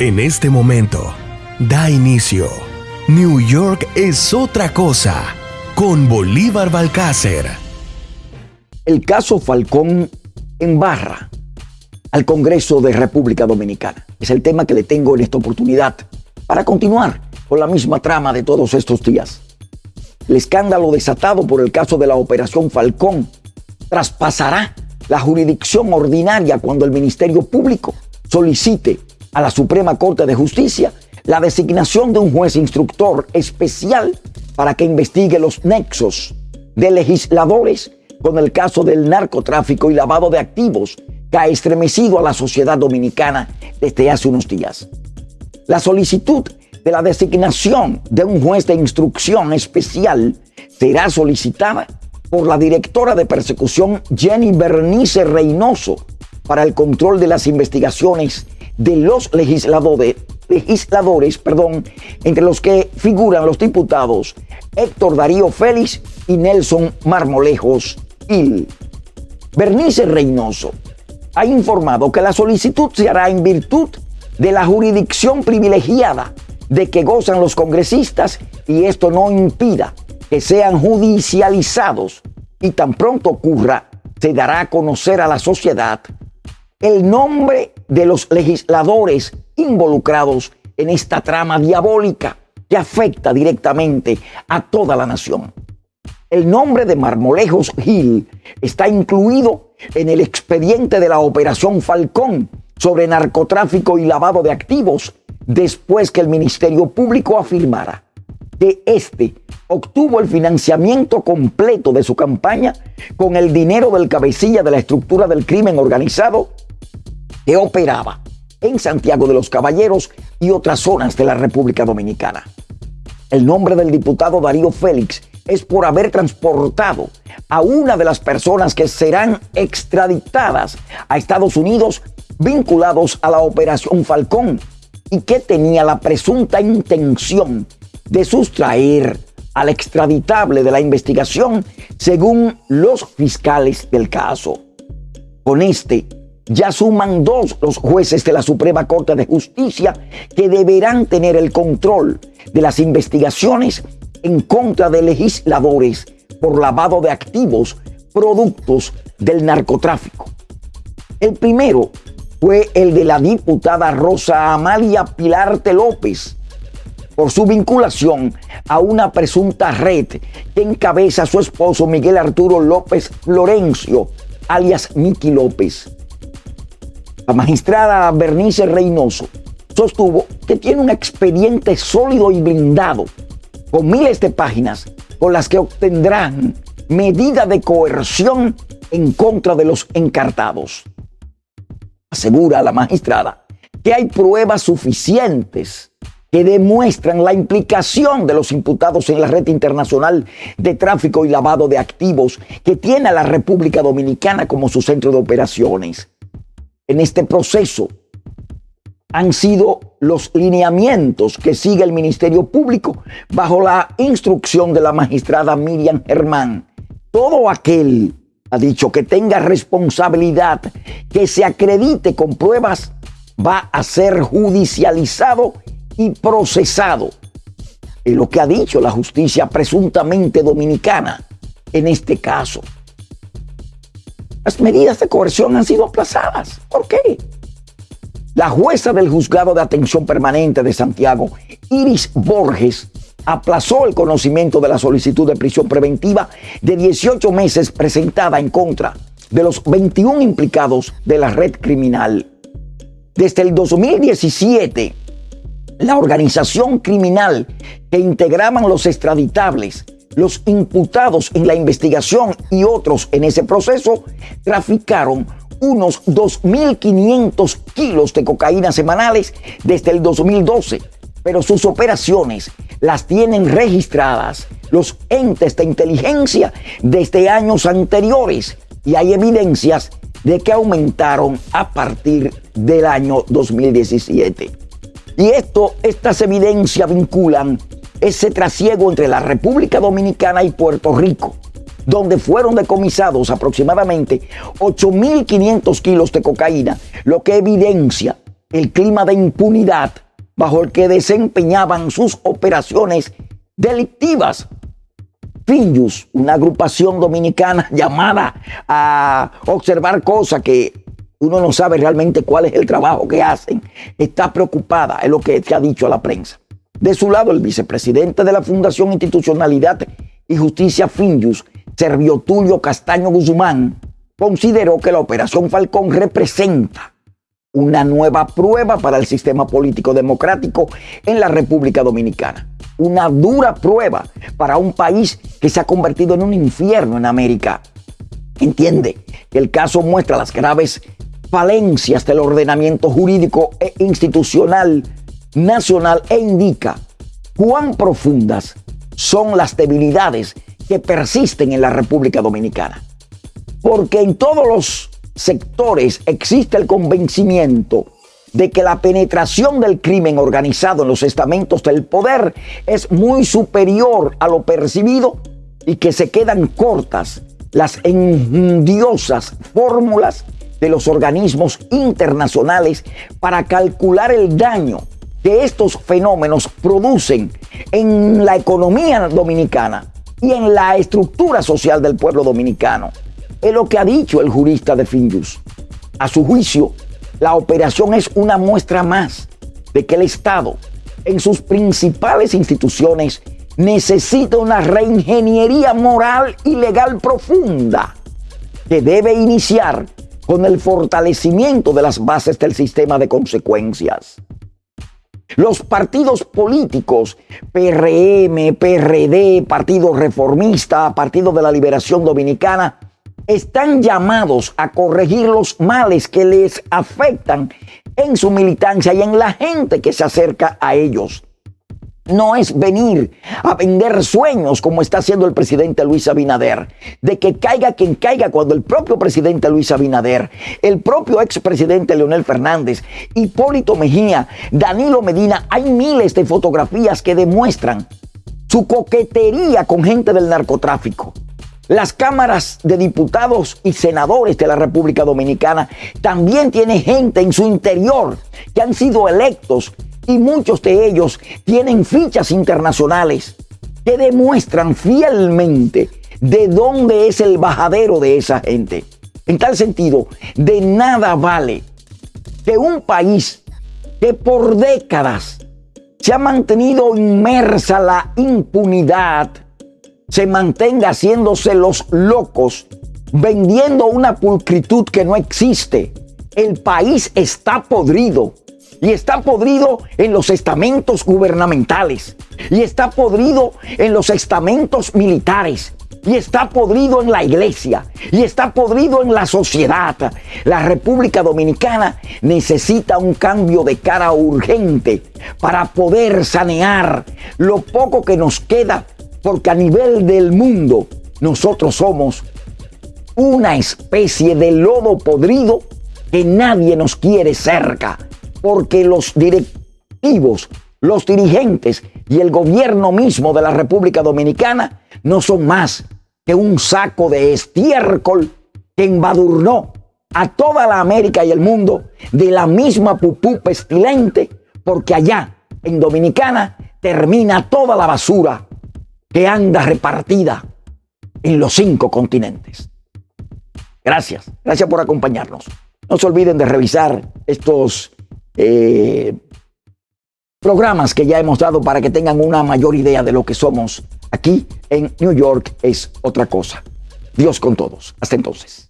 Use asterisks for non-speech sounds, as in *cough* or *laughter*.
En este momento, da inicio. New York es otra cosa con Bolívar Balcácer. El caso Falcón en barra al Congreso de República Dominicana. Es el tema que le tengo en esta oportunidad para continuar con la misma trama de todos estos días. El escándalo desatado por el caso de la Operación Falcón traspasará la jurisdicción ordinaria cuando el Ministerio Público solicite a la Suprema Corte de Justicia la designación de un juez instructor especial para que investigue los nexos de legisladores con el caso del narcotráfico y lavado de activos que ha estremecido a la sociedad dominicana desde hace unos días. La solicitud de la designación de un juez de instrucción especial será solicitada por la directora de persecución Jenny Bernice Reynoso para el control de las investigaciones de los legisladores, legisladores perdón, entre los que figuran los diputados Héctor Darío Félix y Nelson Marmolejos Hill. Bernice Reynoso ha informado que la solicitud se hará en virtud de la jurisdicción privilegiada de que gozan los congresistas y esto no impida que sean judicializados y tan pronto ocurra, se dará a conocer a la sociedad el nombre de los legisladores involucrados en esta trama diabólica que afecta directamente a toda la nación. El nombre de Marmolejos Gil está incluido en el expediente de la Operación Falcón sobre narcotráfico y lavado de activos después que el Ministerio Público afirmara que éste obtuvo el financiamiento completo de su campaña con el dinero del cabecilla de la estructura del crimen organizado operaba en Santiago de los Caballeros y otras zonas de la República Dominicana. El nombre del diputado Darío Félix es por haber transportado a una de las personas que serán extraditadas a Estados Unidos vinculados a la Operación Falcón y que tenía la presunta intención de sustraer al extraditable de la investigación según los fiscales del caso. Con este ya suman dos los jueces de la Suprema Corte de Justicia que deberán tener el control de las investigaciones en contra de legisladores por lavado de activos productos del narcotráfico. El primero fue el de la diputada Rosa Amalia Pilarte López por su vinculación a una presunta red que encabeza su esposo Miguel Arturo López Florencio, alias Miki López. La magistrada Bernice Reynoso sostuvo que tiene un expediente sólido y blindado, con miles de páginas, con las que obtendrán medida de coerción en contra de los encartados. Asegura la magistrada que hay pruebas suficientes que demuestran la implicación de los imputados en la red internacional de tráfico y lavado de activos que tiene a la República Dominicana como su centro de operaciones en este proceso han sido los lineamientos que sigue el Ministerio Público bajo la instrucción de la magistrada Miriam Germán. Todo aquel, ha dicho, que tenga responsabilidad, que se acredite con pruebas, va a ser judicializado y procesado. Es lo que ha dicho la justicia presuntamente dominicana en este caso. Las medidas de coerción han sido aplazadas. ¿Por qué? La jueza del juzgado de atención permanente de Santiago, Iris Borges, aplazó el conocimiento de la solicitud de prisión preventiva de 18 meses presentada en contra de los 21 implicados de la red criminal. Desde el 2017, la organización criminal que integraban los extraditables los imputados en la investigación y otros en ese proceso traficaron unos 2.500 kilos de cocaína semanales desde el 2012, pero sus operaciones las tienen registradas los entes de inteligencia desde años anteriores y hay evidencias de que aumentaron a partir del año 2017. Y esto, estas evidencias vinculan ese trasiego entre la República Dominicana y Puerto Rico, donde fueron decomisados aproximadamente 8.500 kilos de cocaína, lo que evidencia el clima de impunidad bajo el que desempeñaban sus operaciones delictivas. Finjus, una agrupación dominicana *laughs* llamada a observar cosas que uno no sabe realmente cuál es el trabajo que hacen, está preocupada, es lo que se ha dicho a la prensa. De su lado, el vicepresidente de la Fundación Institucionalidad y Justicia Finjus, Servio Tulio Castaño Guzmán, consideró que la Operación Falcón representa una nueva prueba para el sistema político democrático en la República Dominicana. Una dura prueba para un país que se ha convertido en un infierno en América. Entiende que el caso muestra las graves falencias del ordenamiento jurídico e institucional nacional e indica cuán profundas son las debilidades que persisten en la República Dominicana. Porque en todos los sectores existe el convencimiento de que la penetración del crimen organizado en los estamentos del poder es muy superior a lo percibido y que se quedan cortas las endiosas fórmulas de los organismos internacionales para calcular el daño que estos fenómenos producen en la economía dominicana y en la estructura social del pueblo dominicano. Es lo que ha dicho el jurista de Finjus. A su juicio, la operación es una muestra más de que el Estado, en sus principales instituciones, necesita una reingeniería moral y legal profunda que debe iniciar con el fortalecimiento de las bases del sistema de consecuencias. Los partidos políticos, PRM, PRD, Partido Reformista, Partido de la Liberación Dominicana, están llamados a corregir los males que les afectan en su militancia y en la gente que se acerca a ellos no es venir a vender sueños como está haciendo el presidente Luis Abinader, de que caiga quien caiga cuando el propio presidente Luis Abinader, el propio expresidente Leonel Fernández, Hipólito Mejía, Danilo Medina, hay miles de fotografías que demuestran su coquetería con gente del narcotráfico. Las cámaras de diputados y senadores de la República Dominicana también tienen gente en su interior que han sido electos y muchos de ellos tienen fichas internacionales que demuestran fielmente de dónde es el bajadero de esa gente. En tal sentido, de nada vale que un país que por décadas se ha mantenido inmersa la impunidad, se mantenga haciéndose los locos, vendiendo una pulcritud que no existe. El país está podrido y está podrido en los estamentos gubernamentales y está podrido en los estamentos militares y está podrido en la iglesia y está podrido en la sociedad. La República Dominicana necesita un cambio de cara urgente para poder sanear lo poco que nos queda, porque a nivel del mundo nosotros somos una especie de lodo podrido que nadie nos quiere cerca porque los directivos, los dirigentes y el gobierno mismo de la República Dominicana no son más que un saco de estiércol que embadurnó a toda la América y el mundo de la misma pupú pestilente, porque allá en Dominicana termina toda la basura que anda repartida en los cinco continentes. Gracias, gracias por acompañarnos. No se olviden de revisar estos eh, programas que ya hemos dado para que tengan una mayor idea de lo que somos aquí en New York es otra cosa. Dios con todos. Hasta entonces.